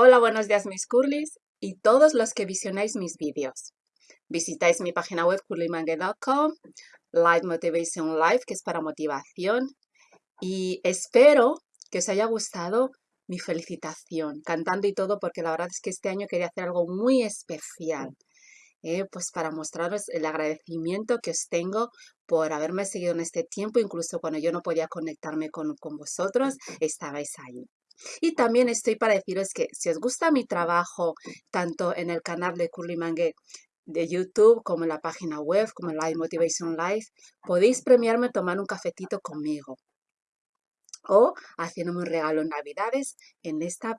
Hola, buenos días mis curlis y todos los que visionáis mis vídeos. Visitáis mi página web curlymangue.com, Light Motivation Life, que es para motivación. Y espero que os haya gustado mi felicitación, cantando y todo, porque la verdad es que este año quería hacer algo muy especial. Eh, pues para mostraros el agradecimiento que os tengo por haberme seguido en este tiempo, incluso cuando yo no podía conectarme con, con vosotros, estabais ahí. Y también estoy para deciros que si os gusta mi trabajo, tanto en el canal de Curly Mangue de YouTube, como en la página web, como en Live Motivation Life, podéis premiarme tomando un cafetito conmigo. O haciéndome un regalo en Navidades en esta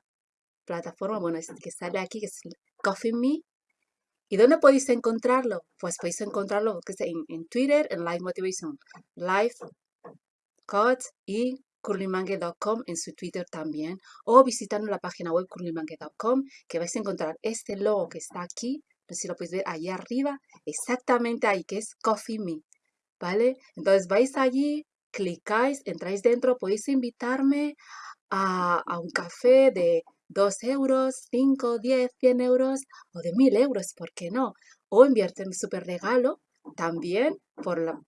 plataforma, bueno, que sale aquí, que es Coffee Me. ¿Y dónde podéis encontrarlo? Pues podéis encontrarlo en, en Twitter, en Live Motivation Life, Coach y curlymangue.com en su Twitter también o visitando la página web curlymangue.com que vais a encontrar este logo que está aquí, no sé si lo podéis ver ahí arriba, exactamente ahí que es Coffee Me, ¿vale? Entonces vais allí, clicáis, entráis dentro, podéis invitarme a, a un café de 2 euros, 5, 10, 100 euros o de 1000 euros, ¿por qué no? O enviarte un super regalo también por la,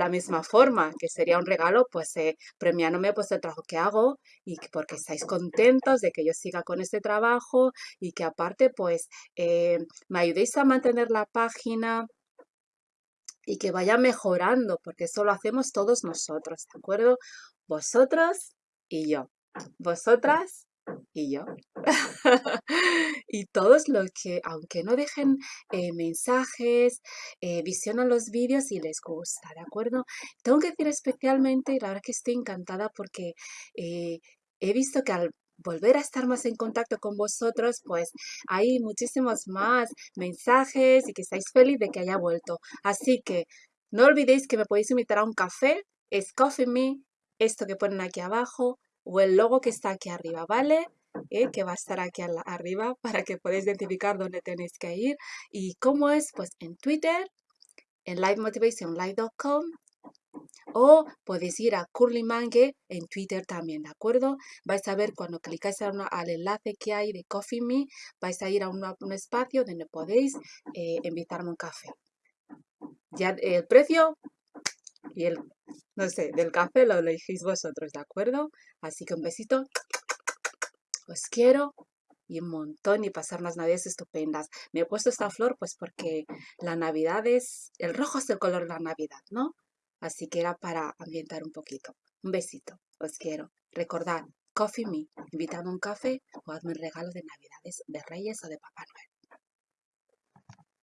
la misma forma, que sería un regalo, pues eh, premiándome pues el trabajo que hago y porque estáis contentos de que yo siga con este trabajo y que aparte pues eh, me ayudéis a mantener la página y que vaya mejorando, porque eso lo hacemos todos nosotros, ¿de acuerdo? Vosotros y yo. Vosotras y yo. y todos los que, aunque no dejen eh, mensajes, eh, visionan los vídeos y les gusta, ¿de acuerdo? Tengo que decir especialmente, y la verdad que estoy encantada porque eh, he visto que al volver a estar más en contacto con vosotros, pues hay muchísimos más mensajes y que estáis feliz de que haya vuelto. Así que no olvidéis que me podéis invitar a un café, es Coffee Me, esto que ponen aquí abajo, o el logo que está aquí arriba, ¿vale? ¿Eh? que va a estar aquí arriba para que podáis identificar dónde tenéis que ir. ¿Y cómo es? Pues en Twitter, en livemotivationlive.com o podéis ir a Curly Mangue en Twitter también, ¿de acuerdo? Vais a ver cuando clicáis al enlace que hay de Coffee Me, vais a ir a un espacio donde podéis eh, invitarme un café. Ya el precio y el, no sé, del café lo elegís vosotros, ¿de acuerdo? Así que un besito, os quiero y un montón y pasar unas navidades estupendas. Me he puesto esta flor pues porque la navidad es, el rojo es el color de la navidad, ¿no? Así que era para ambientar un poquito. Un besito, os quiero. Recordad, Coffee Me, invitadme un café o hazme un regalo de navidades de Reyes o de Papá Noel.